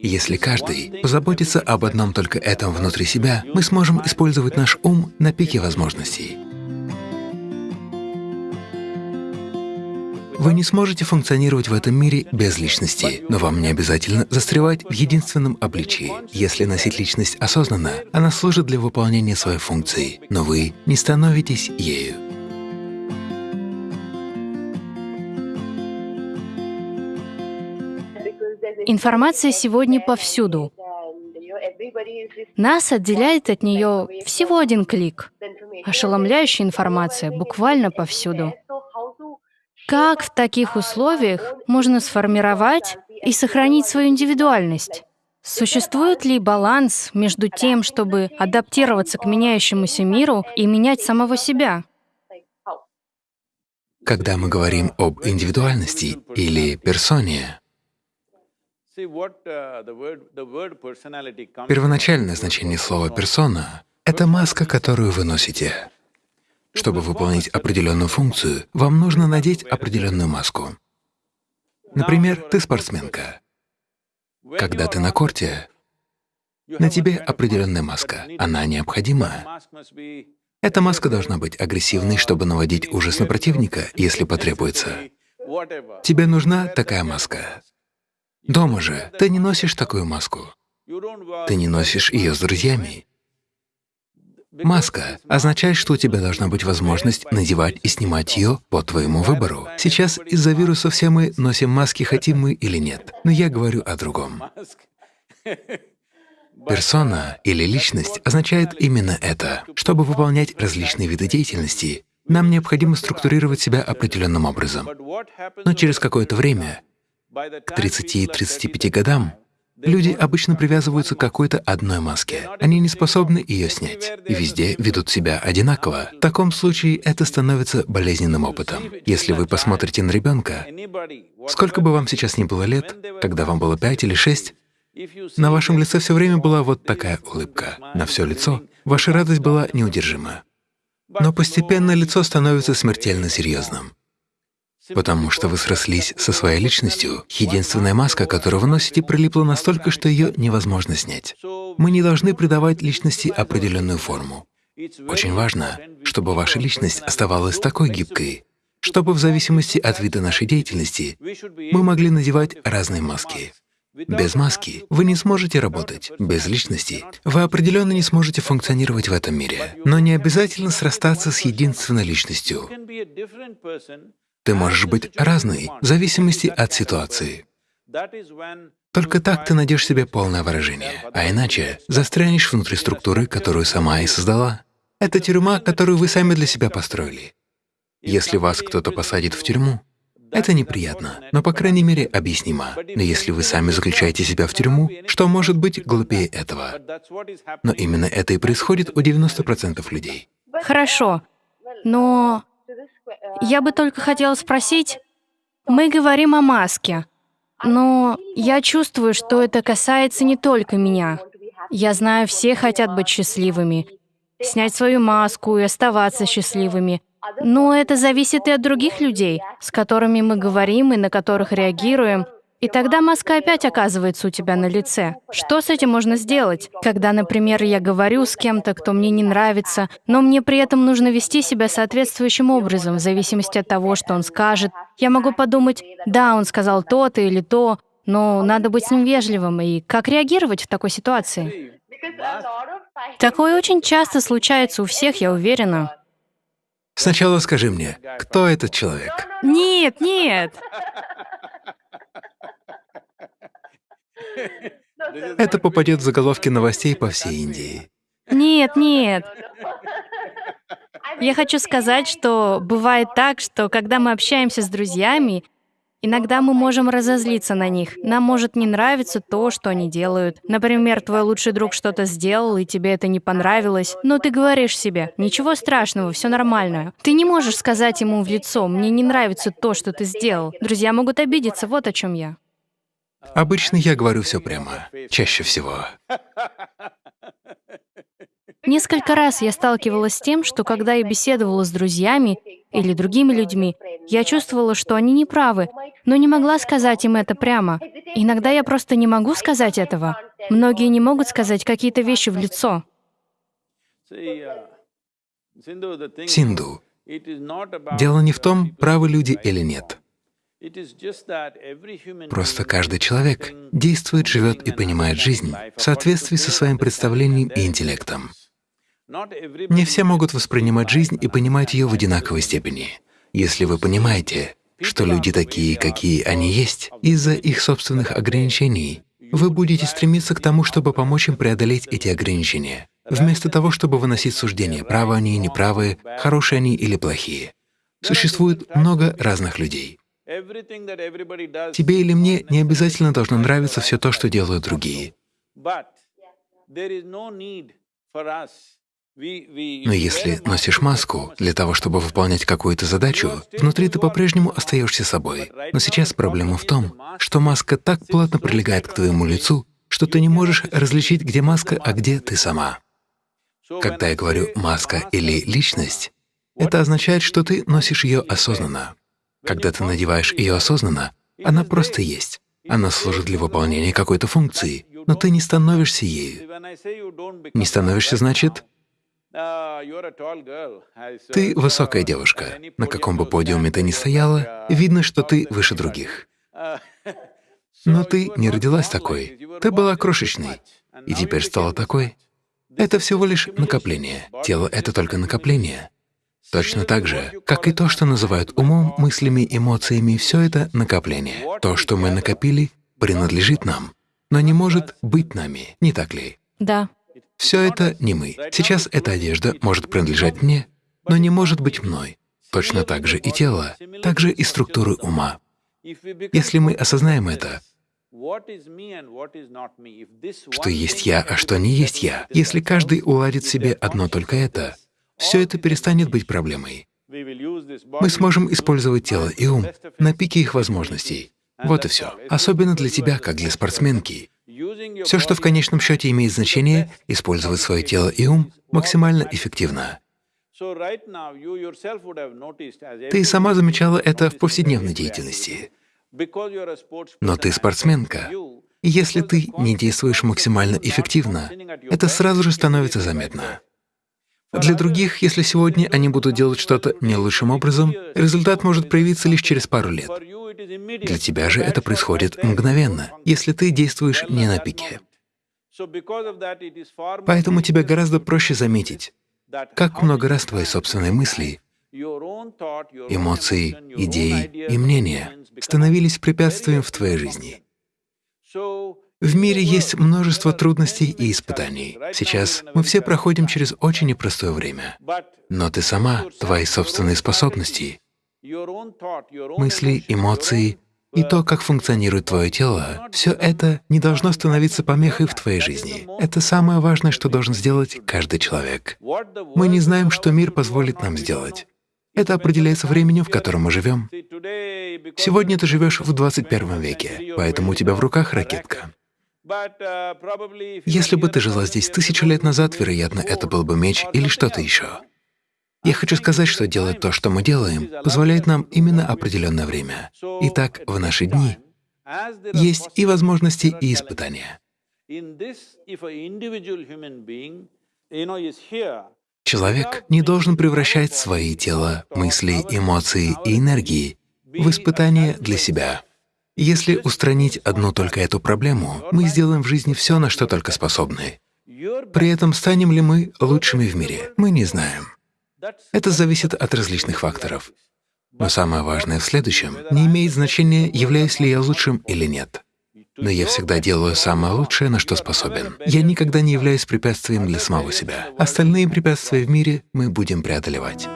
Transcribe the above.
Если каждый позаботится об одном только этом внутри себя, мы сможем использовать наш ум на пике возможностей. Вы не сможете функционировать в этом мире без личности, но вам не обязательно застревать в единственном обличии. Если носить личность осознанно, она служит для выполнения своей функции, но вы не становитесь ею. Информация сегодня повсюду. Нас отделяет от нее всего один клик. Ошеломляющая информация буквально повсюду. Как в таких условиях можно сформировать и сохранить свою индивидуальность? Существует ли баланс между тем, чтобы адаптироваться к меняющемуся миру и менять самого себя? Когда мы говорим об индивидуальности или персоне, первоначальное значение слова «персона» — это маска, которую вы носите. Чтобы выполнить определенную функцию, вам нужно надеть определенную маску. Например, ты спортсменка. Когда ты на корте, на тебе определенная маска. Она необходима. Эта маска должна быть агрессивной, чтобы наводить ужас на противника, если потребуется. Тебе нужна такая маска. Дома же ты не носишь такую маску. Ты не носишь ее с друзьями. Маска означает, что у тебя должна быть возможность надевать и снимать ее по твоему выбору. Сейчас из-за вируса все мы носим маски, хотим мы или нет. Но я говорю о другом. Персона или личность означает именно это. Чтобы выполнять различные виды деятельности, нам необходимо структурировать себя определенным образом. Но через какое-то время, к 30-35 годам, Люди обычно привязываются к какой-то одной маске. Они не способны ее снять и везде ведут себя одинаково. В таком случае это становится болезненным опытом. Если вы посмотрите на ребенка, сколько бы вам сейчас ни было лет, когда вам было пять или шесть, на вашем лице все время была вот такая улыбка. На все лицо ваша радость была неудержима. Но постепенно лицо становится смертельно серьезным. Потому что вы срослись со своей личностью. Единственная маска, которую вы носите, прилипла настолько, что ее невозможно снять. Мы не должны придавать личности определенную форму. Очень важно, чтобы ваша личность оставалась такой гибкой, чтобы в зависимости от вида нашей деятельности мы могли надевать разные маски. Без маски вы не сможете работать. Без личности вы определенно не сможете функционировать в этом мире. Но не обязательно срастаться с единственной личностью. Ты можешь быть разной в зависимости от ситуации. Только так ты найдешь себе полное выражение, а иначе застрянешь внутри структуры, которую сама и создала. Это тюрьма, которую вы сами для себя построили. Если вас кто-то посадит в тюрьму, это неприятно, но, по крайней мере, объяснимо. Но если вы сами заключаете себя в тюрьму, что может быть глупее этого? Но именно это и происходит у 90% людей. Хорошо, но я бы только хотела спросить, мы говорим о маске, но я чувствую, что это касается не только меня. Я знаю, все хотят быть счастливыми, снять свою маску и оставаться счастливыми. Но это зависит и от других людей, с которыми мы говорим и на которых реагируем. И тогда маска опять оказывается у тебя на лице. Что с этим можно сделать? Когда, например, я говорю с кем-то, кто мне не нравится, но мне при этом нужно вести себя соответствующим образом, в зависимости от того, что он скажет. Я могу подумать, да, он сказал то-то или то, но надо быть с ним вежливым. И как реагировать в такой ситуации? Такое очень часто случается у всех, я уверена. Сначала скажи мне, кто этот человек? Нет, нет. Это попадет в заголовки новостей по всей Индии. Нет, нет. Я хочу сказать, что бывает так, что когда мы общаемся с друзьями, иногда мы можем разозлиться на них. Нам может не нравиться то, что они делают. Например, твой лучший друг что-то сделал, и тебе это не понравилось, но ты говоришь себе, ничего страшного, все нормально. Ты не можешь сказать ему в лицо, мне не нравится то, что ты сделал. Друзья могут обидеться, вот о чем я. Обычно я говорю все прямо, чаще всего. Несколько раз я сталкивалась с тем, что когда я беседовала с друзьями или другими людьми, Я чувствовала, что они не правы, но не могла сказать им это прямо. Иногда я просто не могу сказать этого. Многие не могут сказать какие-то вещи в лицо. Синду. Дело не в том, правы люди или нет. Просто каждый человек действует, живет и понимает жизнь в соответствии со своим представлением и интеллектом. Не все могут воспринимать жизнь и понимать ее в одинаковой степени. Если вы понимаете, что люди такие, какие они есть, из-за их собственных ограничений, вы будете стремиться к тому, чтобы помочь им преодолеть эти ограничения, вместо того, чтобы выносить суждения, правы они, неправы, хорошие они или плохие. Существует много разных людей. Тебе или мне не обязательно должно нравиться все то, что делают другие. Но если носишь маску для того, чтобы выполнять какую-то задачу, внутри ты по-прежнему остаешься собой. Но сейчас проблема в том, что маска так плотно прилегает к твоему лицу, что ты не можешь различить, где маска, а где ты сама. Когда я говорю «маска» или «личность», это означает, что ты носишь ее осознанно. Когда ты надеваешь ее осознанно, она просто есть. Она служит для выполнения какой-то функции, но ты не становишься ею. Не становишься значит, ты высокая девушка. На каком бы подиуме ты ни стояла, видно, что ты выше других. Но ты не родилась такой. Ты была крошечной, и теперь стала такой. Это всего лишь накопление. Тело — это только накопление. Точно так же, как и то, что называют умом, мыслями, эмоциями, все это накопление. То, что мы накопили, принадлежит нам, но не может быть нами, не так ли? Да. Все это не мы. Сейчас эта одежда может принадлежать мне, но не может быть мной. Точно так же и тело, так же и структуры ума. Если мы осознаем это, что есть я, а что не есть я, если каждый уладит себе одно только это, все это перестанет быть проблемой. Мы сможем использовать тело и ум на пике их возможностей. Вот и все. Особенно для тебя, как для спортсменки. Все, что в конечном счете имеет значение, использовать свое тело и ум максимально эффективно. Ты сама замечала это в повседневной деятельности. Но ты спортсменка, и если ты не действуешь максимально эффективно, это сразу же становится заметно. Для других, если сегодня они будут делать что-то не лучшим образом, результат может проявиться лишь через пару лет. Для тебя же это происходит мгновенно, если ты действуешь не на пике. Поэтому тебе гораздо проще заметить, как много раз твои собственные мысли, эмоции, идеи и мнения становились препятствием в твоей жизни. В мире есть множество трудностей и испытаний. Сейчас мы все проходим через очень непростое время. Но ты сама, твои собственные способности, мысли, эмоции и то, как функционирует твое тело, все это не должно становиться помехой в твоей жизни. Это самое важное, что должен сделать каждый человек. Мы не знаем, что мир позволит нам сделать. Это определяется временем, в котором мы живем. Сегодня ты живешь в 21 веке, поэтому у тебя в руках ракетка. Uh, Если бы ты жила здесь тысячу лет назад, вероятно, это был бы меч или что-то еще. Я хочу сказать, что делать то, что мы делаем, позволяет нам именно определенное время. Итак, в наши дни есть и возможности, и испытания. Человек не должен превращать свои тела, мысли, эмоции и энергии в испытания для себя. Если устранить одну только эту проблему, мы сделаем в жизни все, на что только способны. При этом станем ли мы лучшими в мире, мы не знаем. Это зависит от различных факторов. Но самое важное в следующем — не имеет значения, являюсь ли я лучшим или нет. Но я всегда делаю самое лучшее, на что способен. Я никогда не являюсь препятствием для самого себя. Остальные препятствия в мире мы будем преодолевать.